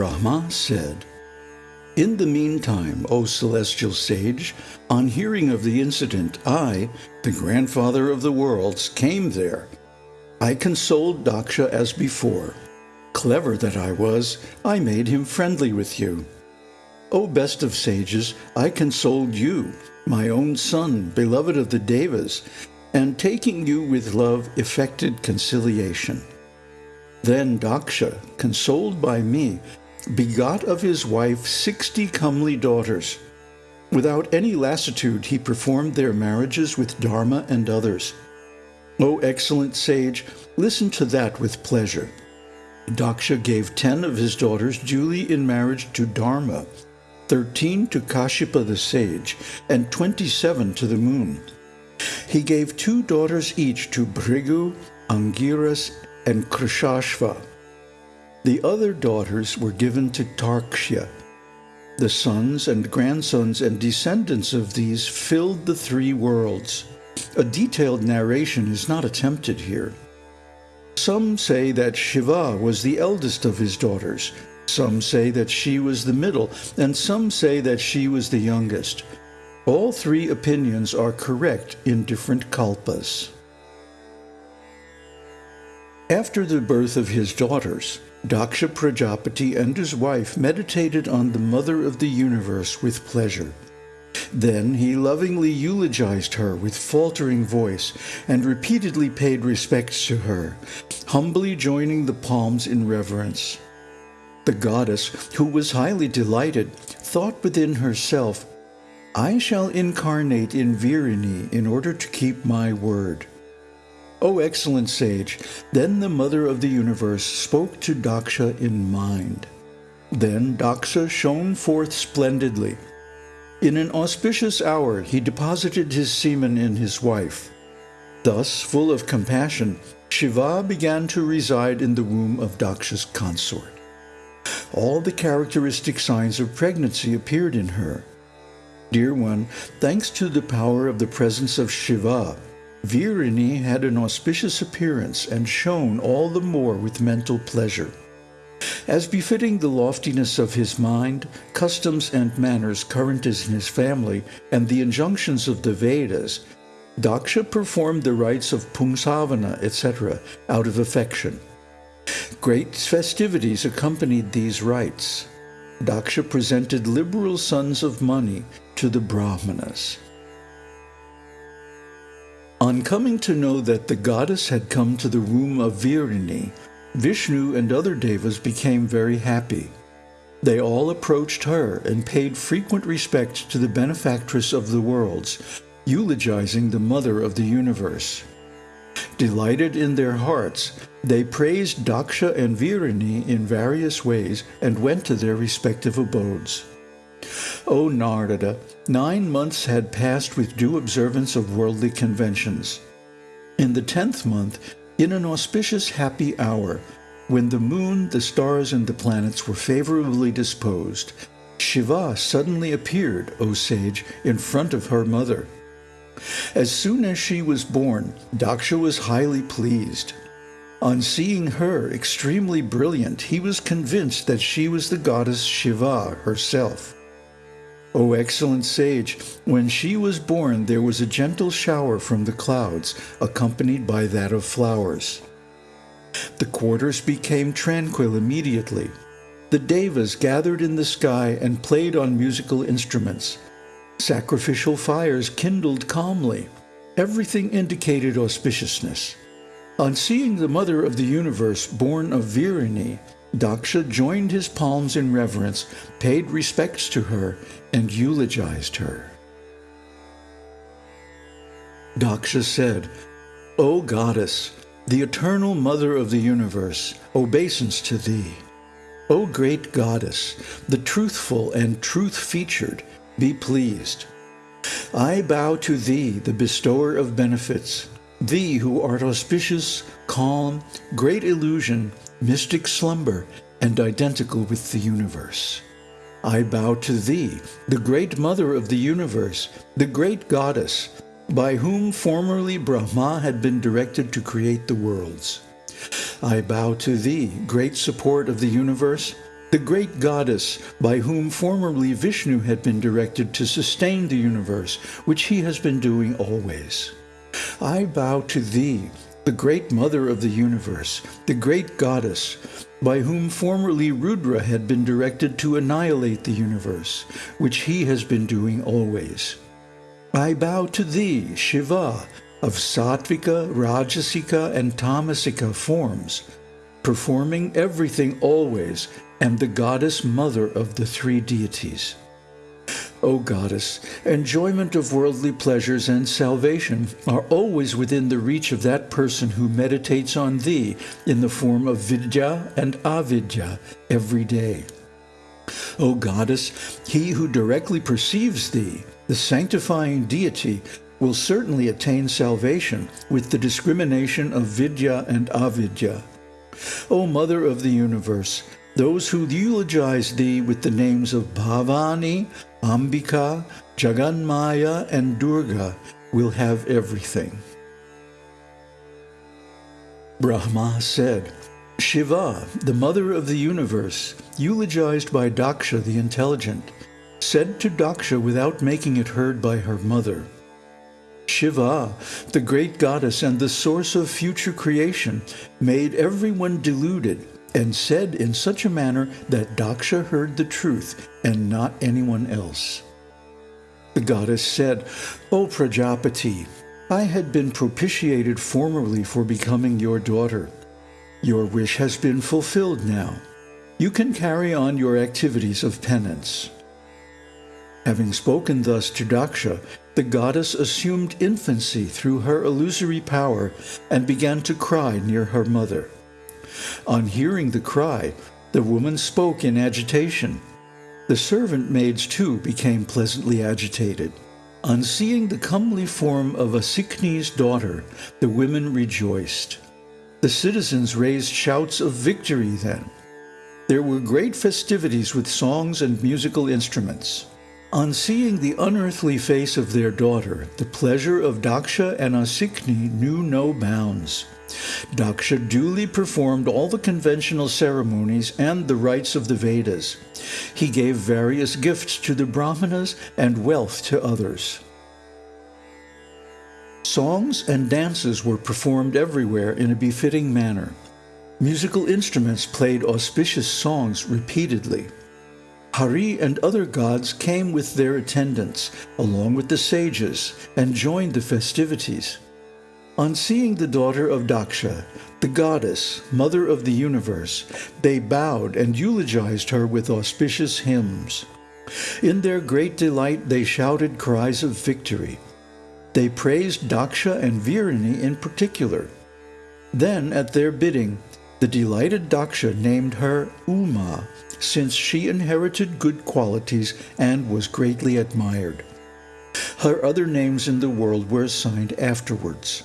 Brahma said, In the meantime, O celestial sage, on hearing of the incident, I, the grandfather of the worlds, came there. I consoled Daksha as before. Clever that I was, I made him friendly with you. O best of sages, I consoled you, my own son, beloved of the Devas, and taking you with love effected conciliation. Then Daksha, consoled by me, begot of his wife sixty comely daughters. Without any lassitude he performed their marriages with Dharma and others. O excellent sage, listen to that with pleasure. Daksha gave ten of his daughters duly in marriage to Dharma, thirteen to Kashyapa the sage, and twenty-seven to the moon. He gave two daughters each to Bhrigu, Angiras, and Krishashva. The other daughters were given to Tarkshya. The sons and grandsons and descendants of these filled the three worlds. A detailed narration is not attempted here. Some say that Shiva was the eldest of his daughters, some say that she was the middle, and some say that she was the youngest. All three opinions are correct in different kalpas. After the birth of his daughters, Daksha Prajapati and his wife meditated on the Mother of the Universe with pleasure. Then he lovingly eulogized her with faltering voice and repeatedly paid respects to her, humbly joining the palms in reverence. The goddess, who was highly delighted, thought within herself, I shall incarnate in Virini in order to keep my word. O excellent sage, then the Mother of the Universe spoke to Daksha in mind. Then Daksha shone forth splendidly. In an auspicious hour he deposited his semen in his wife. Thus, full of compassion, Shiva began to reside in the womb of Daksha's consort. All the characteristic signs of pregnancy appeared in her. Dear one, thanks to the power of the presence of Shiva, Virini had an auspicious appearance and shone all the more with mental pleasure. As befitting the loftiness of his mind, customs and manners current in his family, and the injunctions of the Vedas, Daksha performed the rites of Pungsavana, etc., out of affection. Great festivities accompanied these rites. Daksha presented liberal sums of money to the Brahmanas. On coming to know that the goddess had come to the room of Virini, Vishnu and other devas became very happy. They all approached her and paid frequent respect to the benefactress of the worlds, eulogizing the mother of the universe. Delighted in their hearts, they praised Daksha and Virini in various ways and went to their respective abodes. O Narada, nine months had passed with due observance of worldly conventions. In the tenth month, in an auspicious happy hour, when the moon, the stars, and the planets were favorably disposed, Shiva suddenly appeared, O sage, in front of her mother. As soon as she was born, Daksha was highly pleased. On seeing her extremely brilliant, he was convinced that she was the goddess Shiva herself. O excellent sage, when she was born there was a gentle shower from the clouds, accompanied by that of flowers. The quarters became tranquil immediately. The devas gathered in the sky and played on musical instruments. Sacrificial fires kindled calmly. Everything indicated auspiciousness. On seeing the Mother of the Universe born of Virini, Daksha joined his palms in reverence, paid respects to her, and eulogized her. Daksha said, O Goddess, the eternal Mother of the Universe, obeisance to thee. O great Goddess, the truthful and truth-featured, be pleased. I bow to thee, the bestower of benefits, thee who art auspicious, calm, great illusion, mystic slumber, and identical with the universe. I bow to thee, the great mother of the universe, the great goddess, by whom formerly Brahma had been directed to create the worlds. I bow to thee, great support of the universe, the great goddess by whom formerly Vishnu had been directed to sustain the universe, which he has been doing always. I bow to thee, the great mother of the universe, the great goddess, by whom formerly Rudra had been directed to annihilate the universe, which he has been doing always. I bow to thee, Shiva, of sattvika, rajasika, and tamasika forms, performing everything always, and the goddess mother of the three deities. O goddess, enjoyment of worldly pleasures and salvation are always within the reach of that person who meditates on thee in the form of vidya and avidya every day. O goddess, he who directly perceives thee, the sanctifying deity, will certainly attain salvation with the discrimination of vidya and avidya. O Mother of the Universe, those who eulogize thee with the names of Bhavani, Ambika, Jaganmaya, and Durga will have everything. Brahma said, Shiva, the mother of the universe, eulogized by Daksha the intelligent, said to Daksha without making it heard by her mother, Shiva, the great goddess and the source of future creation, made everyone deluded and said in such a manner that Daksha heard the truth and not anyone else. The goddess said, O Prajapati, I had been propitiated formerly for becoming your daughter. Your wish has been fulfilled now. You can carry on your activities of penance. Having spoken thus to Daksha, the goddess assumed infancy through her illusory power and began to cry near her mother. On hearing the cry, the woman spoke in agitation. The servant maids too became pleasantly agitated. On seeing the comely form of Asikni's daughter, the women rejoiced. The citizens raised shouts of victory then. There were great festivities with songs and musical instruments. On seeing the unearthly face of their daughter, the pleasure of Daksha and Asikni knew no bounds. Daksha duly performed all the conventional ceremonies and the rites of the Vedas. He gave various gifts to the Brahmanas and wealth to others. Songs and dances were performed everywhere in a befitting manner. Musical instruments played auspicious songs repeatedly. Hari and other gods came with their attendants, along with the sages, and joined the festivities. On seeing the daughter of Daksha, the goddess, mother of the universe, they bowed and eulogized her with auspicious hymns. In their great delight, they shouted cries of victory. They praised Daksha and Virini in particular. Then, at their bidding, the delighted Daksha named her Uma, since she inherited good qualities and was greatly admired. Her other names in the world were assigned afterwards.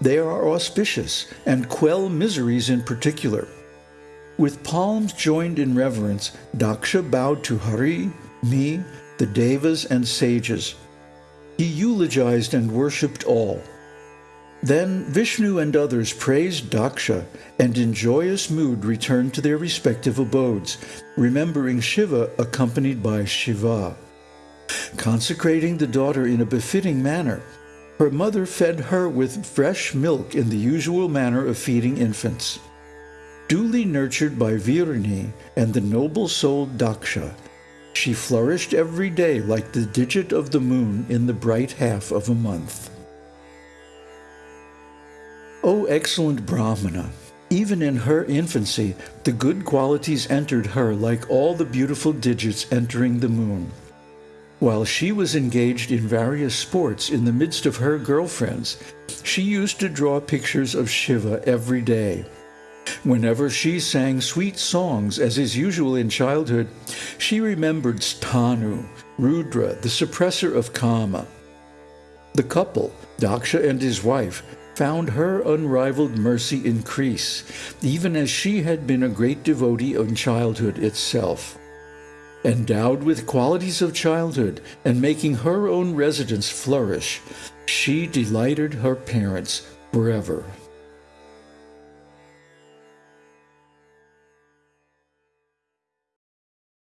They are auspicious and quell miseries in particular. With palms joined in reverence, Daksha bowed to Hari, me, the Devas, and sages. He eulogized and worshipped all. Then Vishnu and others praised Daksha and in joyous mood returned to their respective abodes, remembering Shiva accompanied by Shiva. Consecrating the daughter in a befitting manner, her mother fed her with fresh milk in the usual manner of feeding infants. Duly nurtured by Virini and the noble-souled Daksha, she flourished every day like the digit of the moon in the bright half of a month. O excellent Brahmana, even in her infancy, the good qualities entered her like all the beautiful digits entering the moon. While she was engaged in various sports in the midst of her girlfriends, she used to draw pictures of Shiva every day. Whenever she sang sweet songs, as is usual in childhood, she remembered Sthanu, Rudra, the suppressor of Kama. The couple, Daksha and his wife, found her unrivaled mercy increase, even as she had been a great devotee in childhood itself endowed with qualities of childhood and making her own residence flourish, she delighted her parents forever.